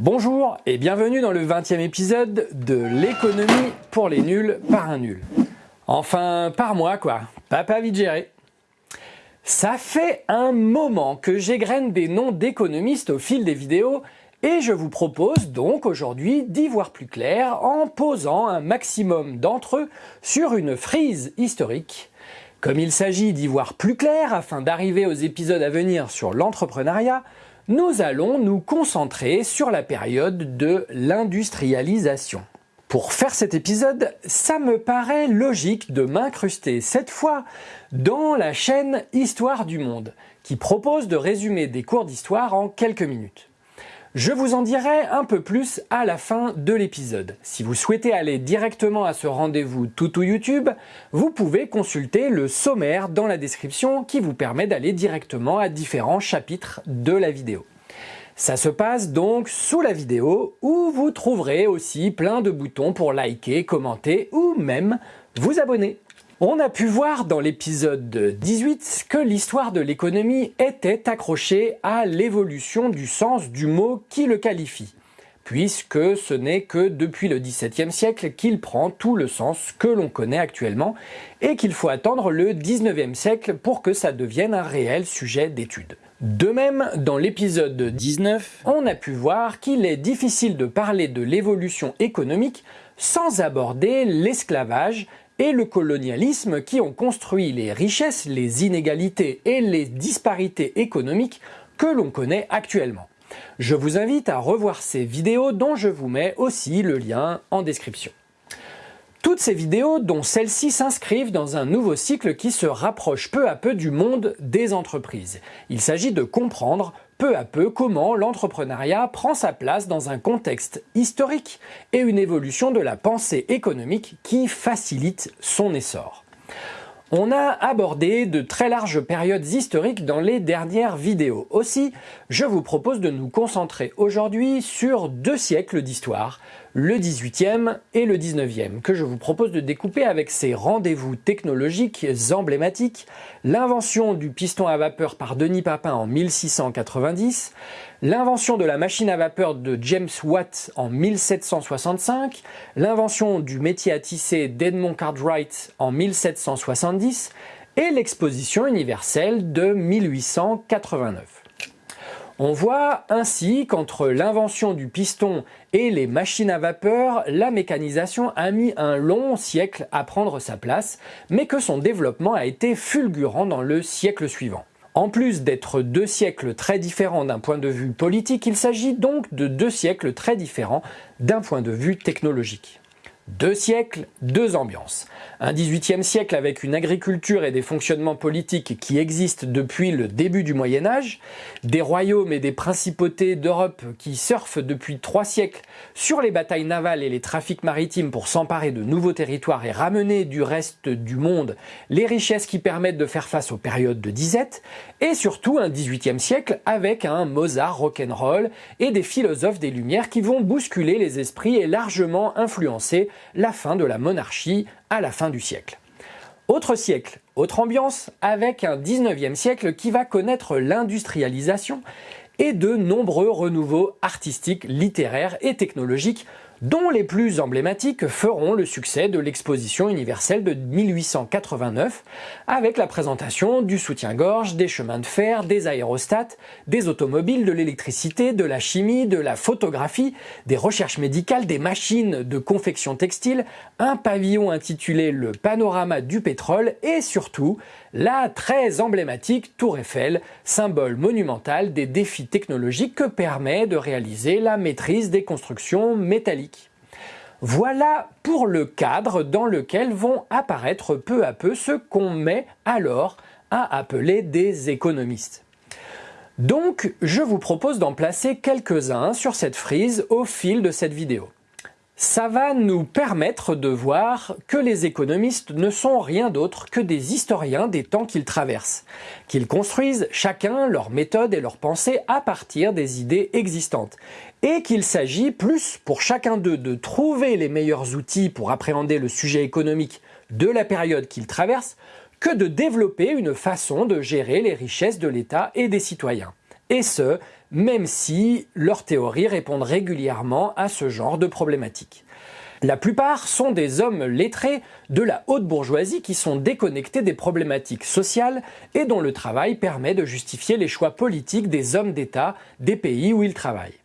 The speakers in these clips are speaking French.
Bonjour et bienvenue dans le 20e épisode de l'économie pour les nuls par un nul. Enfin, par moi quoi, papa vite. Ça fait un moment que j'égrène des noms d'économistes au fil des vidéos et je vous propose donc aujourd'hui d'y voir plus clair en posant un maximum d'entre eux sur une frise historique. Comme il s'agit d'y voir plus clair afin d'arriver aux épisodes à venir sur l'entrepreneuriat, nous allons nous concentrer sur la période de l'industrialisation. Pour faire cet épisode, ça me paraît logique de m'incruster cette fois dans la chaîne Histoire du Monde, qui propose de résumer des cours d'histoire en quelques minutes. Je vous en dirai un peu plus à la fin de l'épisode. Si vous souhaitez aller directement à ce rendez-vous tout YouTube, vous pouvez consulter le sommaire dans la description qui vous permet d'aller directement à différents chapitres de la vidéo. Ça se passe donc sous la vidéo où vous trouverez aussi plein de boutons pour liker, commenter ou même vous abonner. On a pu voir dans l'épisode 18 que l'histoire de l'économie était accrochée à l'évolution du sens du mot qui le qualifie, puisque ce n'est que depuis le XVIIe siècle qu'il prend tout le sens que l'on connaît actuellement et qu'il faut attendre le XIXe siècle pour que ça devienne un réel sujet d'étude. De même, dans l'épisode 19, on a pu voir qu'il est difficile de parler de l'évolution économique sans aborder l'esclavage et le colonialisme qui ont construit les richesses, les inégalités et les disparités économiques que l'on connaît actuellement. Je vous invite à revoir ces vidéos dont je vous mets aussi le lien en description. Toutes ces vidéos, dont celles-ci, s'inscrivent dans un nouveau cycle qui se rapproche peu à peu du monde des entreprises. Il s'agit de comprendre peu à peu comment l'entrepreneuriat prend sa place dans un contexte historique et une évolution de la pensée économique qui facilite son essor. On a abordé de très larges périodes historiques dans les dernières vidéos. Aussi, je vous propose de nous concentrer aujourd'hui sur deux siècles d'histoire, le 18e et le 19e, que je vous propose de découper avec ces rendez-vous technologiques emblématiques, l'invention du piston à vapeur par Denis Papin en 1690, l'invention de la machine à vapeur de James Watt en 1765, l'invention du métier à tisser d'Edmond Cartwright en 1770 et l'exposition universelle de 1889. On voit ainsi qu'entre l'invention du piston et les machines à vapeur, la mécanisation a mis un long siècle à prendre sa place, mais que son développement a été fulgurant dans le siècle suivant. En plus d'être deux siècles très différents d'un point de vue politique, il s'agit donc de deux siècles très différents d'un point de vue technologique. Deux siècles, deux ambiances. Un XVIIIe siècle avec une agriculture et des fonctionnements politiques qui existent depuis le début du Moyen Âge, des royaumes et des principautés d'Europe qui surfent depuis trois siècles sur les batailles navales et les trafics maritimes pour s'emparer de nouveaux territoires et ramener du reste du monde les richesses qui permettent de faire face aux périodes de disette, et surtout un XVIIIe siècle avec un Mozart rock'n'roll et des philosophes des Lumières qui vont bousculer les esprits et largement influencer la fin de la monarchie à la fin du siècle. Autre siècle, autre ambiance, avec un 19e siècle qui va connaître l'industrialisation et de nombreux renouveaux artistiques, littéraires et technologiques dont les plus emblématiques feront le succès de l'exposition universelle de 1889 avec la présentation du soutien-gorge, des chemins de fer, des aérostats, des automobiles, de l'électricité, de la chimie, de la photographie, des recherches médicales, des machines de confection textile, un pavillon intitulé le panorama du pétrole et surtout la très emblématique Tour Eiffel, symbole monumental des défis technologiques que permet de réaliser la maîtrise des constructions métalliques. Voilà pour le cadre dans lequel vont apparaître peu à peu ce qu'on met alors à appeler des économistes. Donc, je vous propose d'en placer quelques-uns sur cette frise au fil de cette vidéo. Ça va nous permettre de voir que les économistes ne sont rien d'autre que des historiens des temps qu'ils traversent, qu'ils construisent chacun leur méthode et leur pensée à partir des idées existantes, et qu'il s'agit plus pour chacun d'eux de trouver les meilleurs outils pour appréhender le sujet économique de la période qu'ils traversent que de développer une façon de gérer les richesses de l'État et des citoyens. Et ce, même si leurs théories répondent régulièrement à ce genre de problématiques. La plupart sont des hommes lettrés de la haute bourgeoisie qui sont déconnectés des problématiques sociales et dont le travail permet de justifier les choix politiques des hommes d'État des pays où ils travaillent.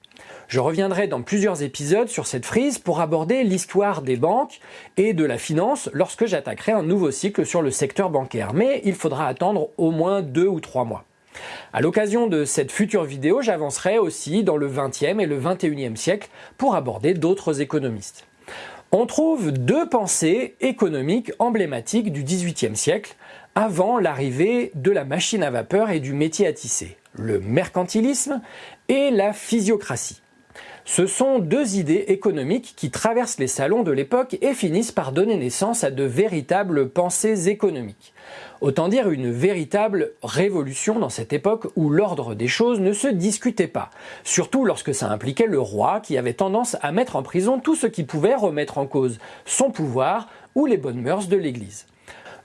Je reviendrai dans plusieurs épisodes sur cette frise pour aborder l'histoire des banques et de la finance lorsque j'attaquerai un nouveau cycle sur le secteur bancaire, mais il faudra attendre au moins deux ou trois mois. À l'occasion de cette future vidéo, j'avancerai aussi dans le 20e et le 21e siècle pour aborder d'autres économistes. On trouve deux pensées économiques emblématiques du XVIIIe siècle, avant l'arrivée de la machine à vapeur et du métier à tisser, le mercantilisme et la physiocratie. Ce sont deux idées économiques qui traversent les salons de l'époque et finissent par donner naissance à de véritables pensées économiques. Autant dire une véritable révolution dans cette époque où l'ordre des choses ne se discutait pas, surtout lorsque ça impliquait le roi qui avait tendance à mettre en prison tout ce qui pouvait remettre en cause son pouvoir ou les bonnes mœurs de l'Église.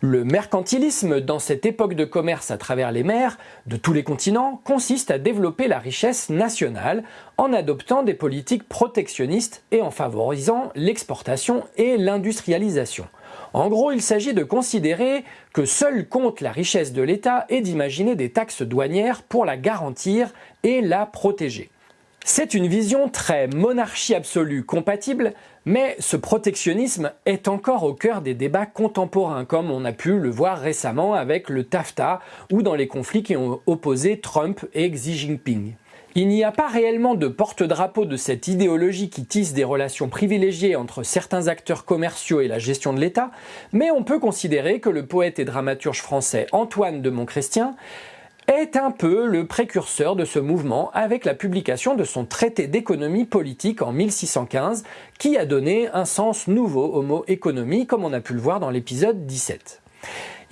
Le mercantilisme, dans cette époque de commerce à travers les mers de tous les continents, consiste à développer la richesse nationale en adoptant des politiques protectionnistes et en favorisant l'exportation et l'industrialisation. En gros, il s'agit de considérer que seul compte la richesse de l'État et d'imaginer des taxes douanières pour la garantir et la protéger. C'est une vision très monarchie absolue compatible, mais ce protectionnisme est encore au cœur des débats contemporains, comme on a pu le voir récemment avec le TAFTA ou dans les conflits qui ont opposé Trump et Xi Jinping. Il n'y a pas réellement de porte-drapeau de cette idéologie qui tisse des relations privilégiées entre certains acteurs commerciaux et la gestion de l'État, mais on peut considérer que le poète et dramaturge français Antoine de Montchrestien est un peu le précurseur de ce mouvement avec la publication de son traité d'économie politique en 1615 qui a donné un sens nouveau au mot économie comme on a pu le voir dans l'épisode 17.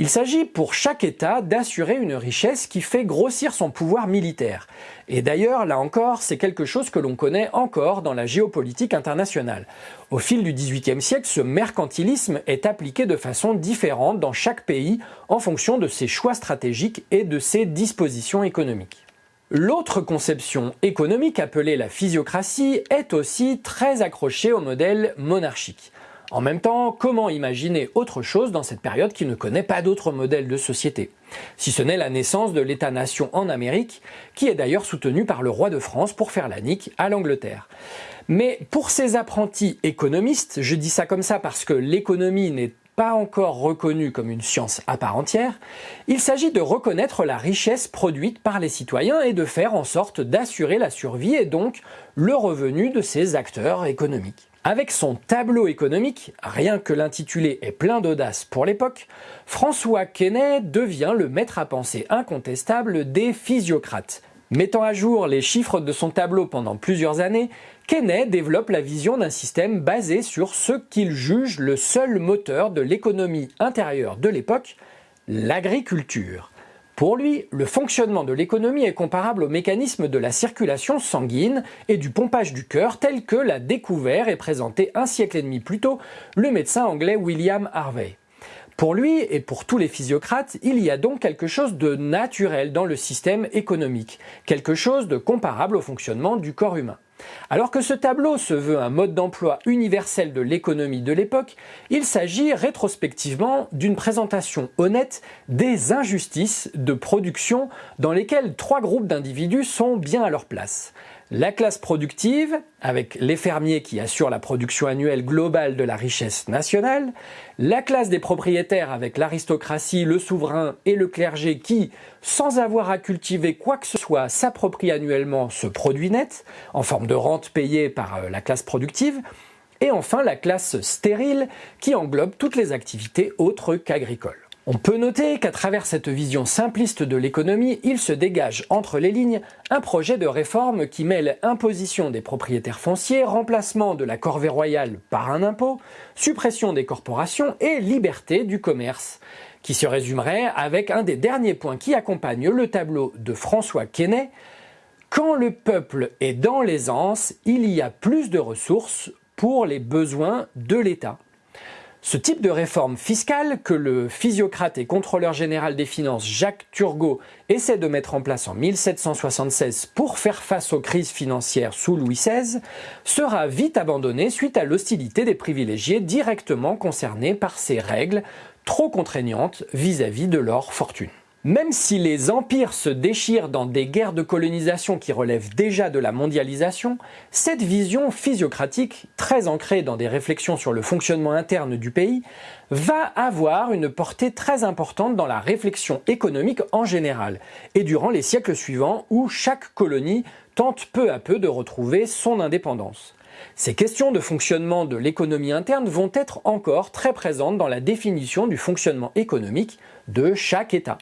Il s'agit pour chaque État d'assurer une richesse qui fait grossir son pouvoir militaire. Et d'ailleurs, là encore, c'est quelque chose que l'on connaît encore dans la géopolitique internationale. Au fil du XVIIIe siècle, ce mercantilisme est appliqué de façon différente dans chaque pays en fonction de ses choix stratégiques et de ses dispositions économiques. L'autre conception économique appelée la physiocratie est aussi très accrochée au modèle monarchique. En même temps, comment imaginer autre chose dans cette période qui ne connaît pas d'autre modèle de société? Si ce n'est la naissance de l'État-nation en Amérique, qui est d'ailleurs soutenu par le roi de France pour faire la nique à l'Angleterre. Mais pour ces apprentis économistes, je dis ça comme ça parce que l'économie n'est pas encore reconnue comme une science à part entière, il s'agit de reconnaître la richesse produite par les citoyens et de faire en sorte d'assurer la survie et donc le revenu de ces acteurs économiques. Avec son tableau économique, rien que l'intitulé est plein d'audace pour l'époque, François Quesnay devient le maître à penser incontestable des physiocrates. Mettant à jour les chiffres de son tableau pendant plusieurs années, Quesnay développe la vision d'un système basé sur ce qu'il juge le seul moteur de l'économie intérieure de l'époque, l'agriculture. Pour lui, le fonctionnement de l'économie est comparable au mécanisme de la circulation sanguine et du pompage du cœur tel que l'a découvert et présenté un siècle et demi plus tôt le médecin anglais William Harvey. Pour lui et pour tous les physiocrates, il y a donc quelque chose de naturel dans le système économique, quelque chose de comparable au fonctionnement du corps humain. Alors que ce tableau se veut un mode d'emploi universel de l'économie de l'époque, il s'agit rétrospectivement d'une présentation honnête des injustices de production dans lesquelles trois groupes d'individus sont bien à leur place la classe productive, avec les fermiers qui assurent la production annuelle globale de la richesse nationale, la classe des propriétaires avec l'aristocratie, le souverain et le clergé qui, sans avoir à cultiver quoi que ce soit, s'approprient annuellement ce produit net, en forme de rente payée par euh, la classe productive, et enfin la classe stérile qui englobe toutes les activités autres qu'agricoles. On peut noter qu'à travers cette vision simpliste de l'économie, il se dégage entre les lignes un projet de réforme qui mêle imposition des propriétaires fonciers, remplacement de la corvée royale par un impôt, suppression des corporations et liberté du commerce, qui se résumerait avec un des derniers points qui accompagne le tableau de François Quesnay, quand le peuple est dans l'aisance, il y a plus de ressources pour les besoins de l'État. Ce type de réforme fiscale que le physiocrate et contrôleur général des finances Jacques Turgot essaie de mettre en place en 1776 pour faire face aux crises financières sous Louis XVI sera vite abandonné suite à l'hostilité des privilégiés directement concernés par ces règles trop contraignantes vis-à-vis -vis de leur fortune. Même si les empires se déchirent dans des guerres de colonisation qui relèvent déjà de la mondialisation, cette vision physiocratique, très ancrée dans des réflexions sur le fonctionnement interne du pays, va avoir une portée très importante dans la réflexion économique en général, et durant les siècles suivants où chaque colonie tente peu à peu de retrouver son indépendance. Ces questions de fonctionnement de l'économie interne vont être encore très présentes dans la définition du fonctionnement économique de chaque État.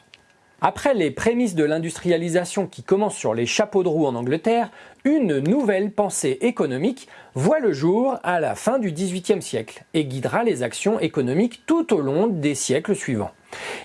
Après les prémices de l'industrialisation qui commencent sur les chapeaux de roue en Angleterre, une nouvelle pensée économique voit le jour à la fin du XVIIIe siècle et guidera les actions économiques tout au long des siècles suivants.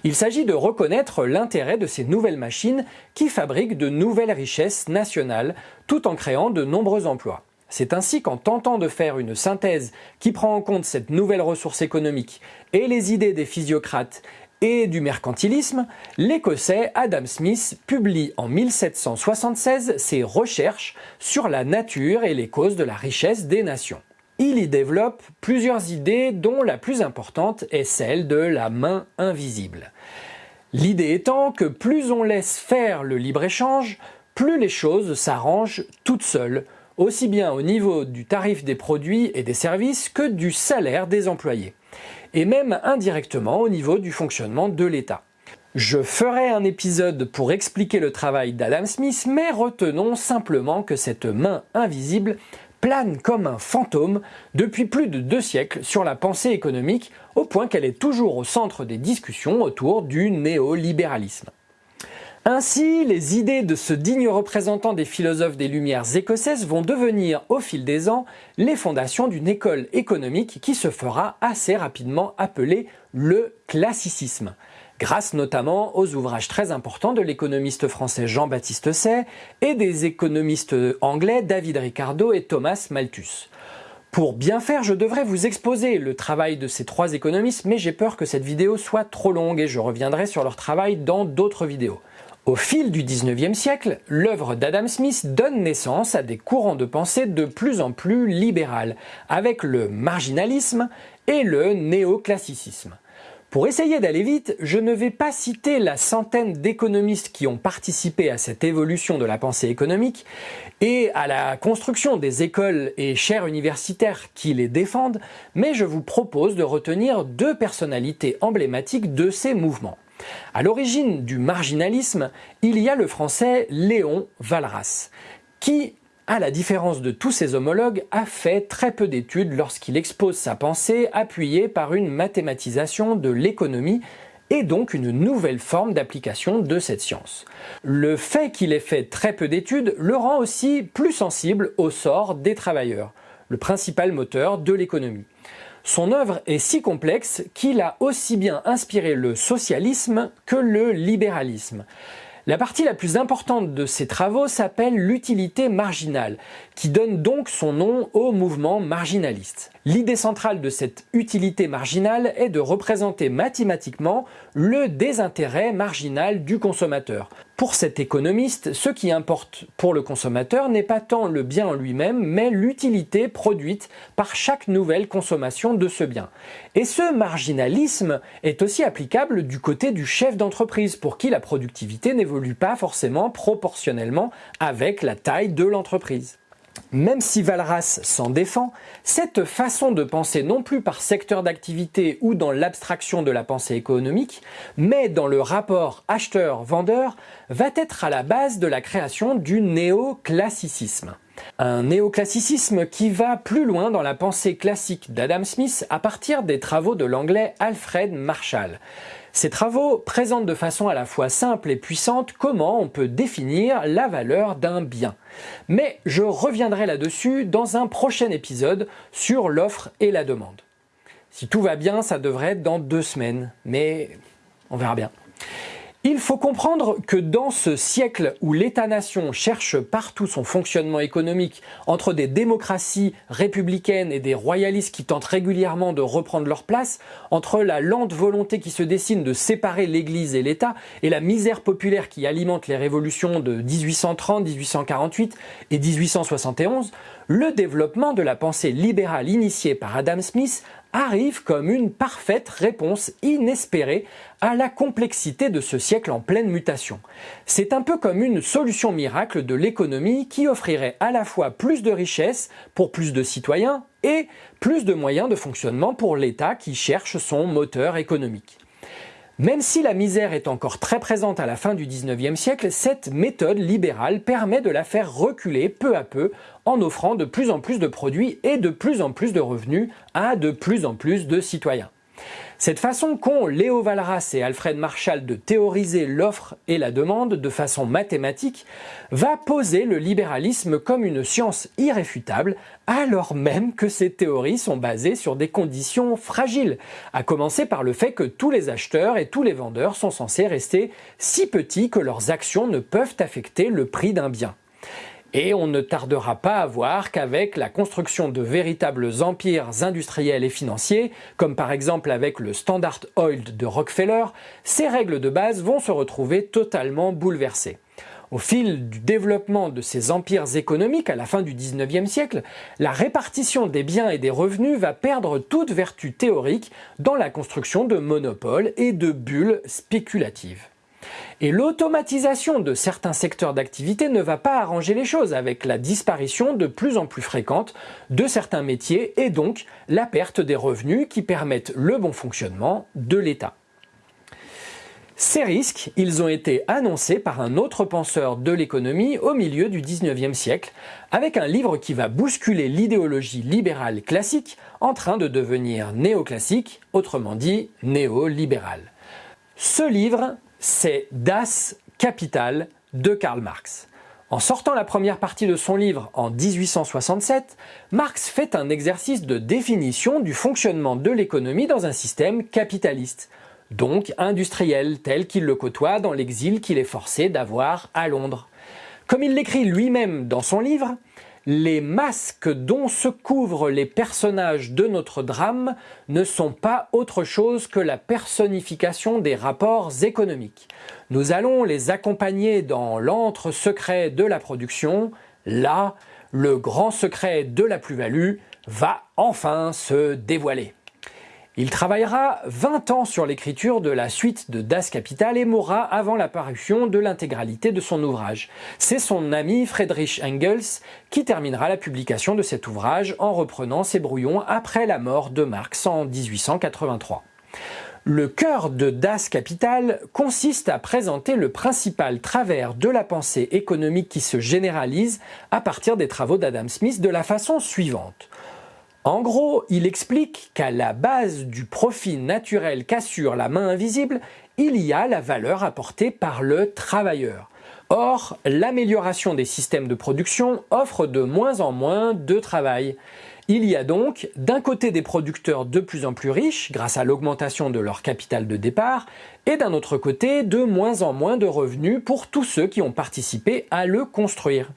Il s'agit de reconnaître l'intérêt de ces nouvelles machines qui fabriquent de nouvelles richesses nationales tout en créant de nombreux emplois. C'est ainsi qu'en tentant de faire une synthèse qui prend en compte cette nouvelle ressource économique et les idées des physiocrates et du mercantilisme, l'Écossais Adam Smith publie en 1776 ses recherches sur la nature et les causes de la richesse des nations. Il y développe plusieurs idées dont la plus importante est celle de la main invisible. L'idée étant que plus on laisse faire le libre-échange, plus les choses s'arrangent toutes seules, aussi bien au niveau du tarif des produits et des services que du salaire des employés et même indirectement au niveau du fonctionnement de l'État. Je ferai un épisode pour expliquer le travail d'Adam Smith, mais retenons simplement que cette main invisible plane comme un fantôme depuis plus de deux siècles sur la pensée économique, au point qu'elle est toujours au centre des discussions autour du néolibéralisme. Ainsi, les idées de ce digne représentant des philosophes des Lumières écossaises vont devenir, au fil des ans, les fondations d'une école économique qui se fera assez rapidement appeler le classicisme, grâce notamment aux ouvrages très importants de l'économiste français Jean-Baptiste Say et des économistes anglais David Ricardo et Thomas Malthus. Pour bien faire, je devrais vous exposer le travail de ces trois économistes, mais j'ai peur que cette vidéo soit trop longue et je reviendrai sur leur travail dans d'autres vidéos. Au fil du 19e siècle, l'œuvre d'Adam Smith donne naissance à des courants de pensée de plus en plus libérales, avec le marginalisme et le néoclassicisme. Pour essayer d'aller vite, je ne vais pas citer la centaine d'économistes qui ont participé à cette évolution de la pensée économique et à la construction des écoles et chaires universitaires qui les défendent, mais je vous propose de retenir deux personnalités emblématiques de ces mouvements. À l'origine du marginalisme, il y a le français Léon Valras, qui, à la différence de tous ses homologues, a fait très peu d'études lorsqu'il expose sa pensée appuyée par une mathématisation de l'économie et donc une nouvelle forme d'application de cette science. Le fait qu'il ait fait très peu d'études le rend aussi plus sensible au sort des travailleurs, le principal moteur de l'économie. Son œuvre est si complexe qu'il a aussi bien inspiré le socialisme que le libéralisme. La partie la plus importante de ses travaux s'appelle l'utilité marginale, qui donne donc son nom au mouvement marginaliste. L'idée centrale de cette utilité marginale est de représenter mathématiquement le désintérêt marginal du consommateur. Pour cet économiste, ce qui importe pour le consommateur n'est pas tant le bien en lui-même, mais l'utilité produite par chaque nouvelle consommation de ce bien. Et ce marginalisme est aussi applicable du côté du chef d'entreprise, pour qui la productivité n'évolue pas forcément proportionnellement avec la taille de l'entreprise. Même si Valras s'en défend, cette façon de penser non plus par secteur d'activité ou dans l'abstraction de la pensée économique, mais dans le rapport acheteur-vendeur, va être à la base de la création du néoclassicisme. Un néoclassicisme qui va plus loin dans la pensée classique d'Adam Smith à partir des travaux de l'anglais Alfred Marshall. Ces travaux présentent de façon à la fois simple et puissante comment on peut définir la valeur d'un bien. Mais je reviendrai là-dessus dans un prochain épisode sur l'offre et la demande. Si tout va bien, ça devrait être dans deux semaines, mais on verra bien. Il faut comprendre que dans ce siècle où l'État-nation cherche partout son fonctionnement économique entre des démocraties républicaines et des royalistes qui tentent régulièrement de reprendre leur place, entre la lente volonté qui se dessine de séparer l'Église et l'État et la misère populaire qui alimente les révolutions de 1830, 1848 et 1871, le développement de la pensée libérale initiée par Adam Smith arrive comme une parfaite réponse inespérée à la complexité de ce siècle en pleine mutation. C'est un peu comme une solution miracle de l'économie qui offrirait à la fois plus de richesses pour plus de citoyens et plus de moyens de fonctionnement pour l'État qui cherche son moteur économique. Même si la misère est encore très présente à la fin du 19e siècle, cette méthode libérale permet de la faire reculer peu à peu en offrant de plus en plus de produits et de plus en plus de revenus à de plus en plus de citoyens. Cette façon qu'ont Léo Valras et Alfred Marshall de théoriser l'offre et la demande de façon mathématique va poser le libéralisme comme une science irréfutable alors même que ces théories sont basées sur des conditions fragiles, à commencer par le fait que tous les acheteurs et tous les vendeurs sont censés rester si petits que leurs actions ne peuvent affecter le prix d'un bien. Et on ne tardera pas à voir qu'avec la construction de véritables empires industriels et financiers, comme par exemple avec le Standard Oil de Rockefeller, ces règles de base vont se retrouver totalement bouleversées. Au fil du développement de ces empires économiques à la fin du 19e siècle, la répartition des biens et des revenus va perdre toute vertu théorique dans la construction de monopoles et de bulles spéculatives. Et l'automatisation de certains secteurs d'activité ne va pas arranger les choses avec la disparition de plus en plus fréquente de certains métiers et donc la perte des revenus qui permettent le bon fonctionnement de l'État. Ces risques, ils ont été annoncés par un autre penseur de l'économie au milieu du 19e siècle, avec un livre qui va bousculer l'idéologie libérale classique en train de devenir néoclassique, autrement dit néolibéral. Ce livre, c'est Das Kapital de Karl Marx. En sortant la première partie de son livre en 1867, Marx fait un exercice de définition du fonctionnement de l'économie dans un système capitaliste, donc industriel tel qu'il le côtoie dans l'exil qu'il est forcé d'avoir à Londres. Comme il l'écrit lui-même dans son livre, les masques dont se couvrent les personnages de notre drame ne sont pas autre chose que la personnification des rapports économiques. Nous allons les accompagner dans l'antre secret de la production, là, le grand secret de la plus-value va enfin se dévoiler. Il travaillera 20 ans sur l'écriture de la suite de Das Kapital et mourra avant l'apparition de l'intégralité de son ouvrage. C'est son ami Friedrich Engels qui terminera la publication de cet ouvrage en reprenant ses brouillons après la mort de Marx en 1883. Le cœur de Das Kapital consiste à présenter le principal travers de la pensée économique qui se généralise à partir des travaux d'Adam Smith de la façon suivante. En gros, il explique qu'à la base du profit naturel qu'assure la main invisible, il y a la valeur apportée par le travailleur. Or, l'amélioration des systèmes de production offre de moins en moins de travail. Il y a donc d'un côté des producteurs de plus en plus riches grâce à l'augmentation de leur capital de départ et d'un autre côté de moins en moins de revenus pour tous ceux qui ont participé à le construire.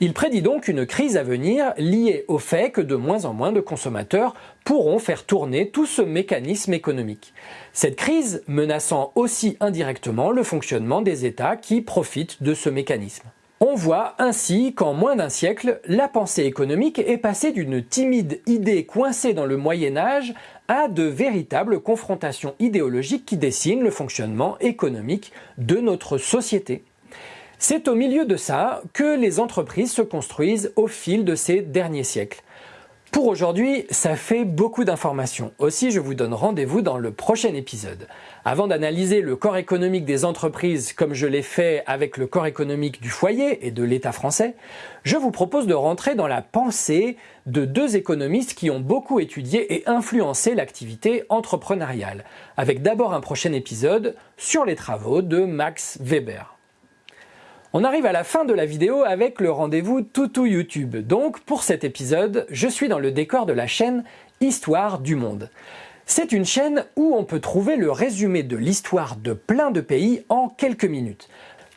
Il prédit donc une crise à venir liée au fait que de moins en moins de consommateurs pourront faire tourner tout ce mécanisme économique. Cette crise menaçant aussi indirectement le fonctionnement des États qui profitent de ce mécanisme. On voit ainsi qu'en moins d'un siècle, la pensée économique est passée d'une timide idée coincée dans le Moyen Âge à de véritables confrontations idéologiques qui dessinent le fonctionnement économique de notre société. C'est au milieu de ça que les entreprises se construisent au fil de ces derniers siècles. Pour aujourd'hui, ça fait beaucoup d'informations. Aussi, je vous donne rendez-vous dans le prochain épisode. Avant d'analyser le corps économique des entreprises comme je l'ai fait avec le corps économique du foyer et de l'État français, je vous propose de rentrer dans la pensée de deux économistes qui ont beaucoup étudié et influencé l'activité entrepreneuriale, avec d'abord un prochain épisode sur les travaux de Max Weber. On arrive à la fin de la vidéo avec le rendez-vous Toutou YouTube. Donc pour cet épisode, je suis dans le décor de la chaîne Histoire du Monde. C'est une chaîne où on peut trouver le résumé de l'histoire de plein de pays en quelques minutes.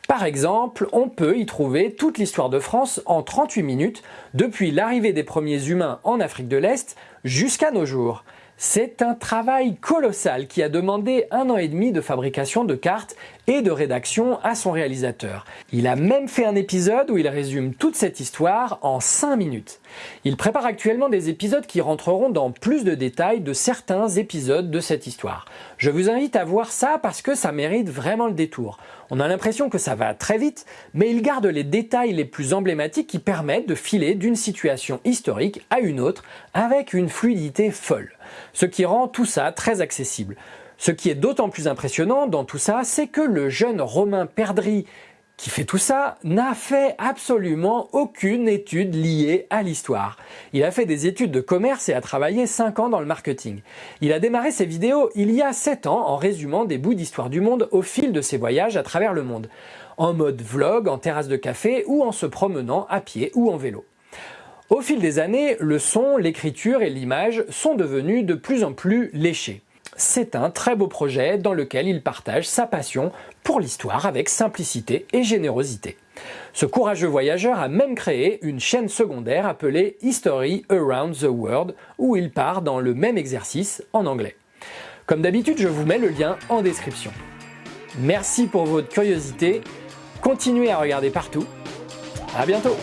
Par exemple, on peut y trouver toute l'histoire de France en 38 minutes, depuis l'arrivée des premiers humains en Afrique de l'Est jusqu'à nos jours. C'est un travail colossal qui a demandé un an et demi de fabrication de cartes et de rédaction à son réalisateur. Il a même fait un épisode où il résume toute cette histoire en 5 minutes. Il prépare actuellement des épisodes qui rentreront dans plus de détails de certains épisodes de cette histoire. Je vous invite à voir ça parce que ça mérite vraiment le détour. On a l'impression que ça va très vite, mais il garde les détails les plus emblématiques qui permettent de filer d'une situation historique à une autre avec une fluidité folle. Ce qui rend tout ça très accessible. Ce qui est d'autant plus impressionnant dans tout ça, c'est que le jeune Romain Perdry qui fait tout ça n'a fait absolument aucune étude liée à l'histoire. Il a fait des études de commerce et a travaillé 5 ans dans le marketing. Il a démarré ses vidéos il y a 7 ans en résumant des bouts d'histoire du monde au fil de ses voyages à travers le monde, en mode vlog, en terrasse de café ou en se promenant à pied ou en vélo. Au fil des années, le son, l'écriture et l'image sont devenus de plus en plus léchés. C'est un très beau projet dans lequel il partage sa passion pour l'histoire avec simplicité et générosité. Ce courageux voyageur a même créé une chaîne secondaire appelée History Around the World où il part dans le même exercice en anglais. Comme d'habitude, je vous mets le lien en description. Merci pour votre curiosité, continuez à regarder partout, à bientôt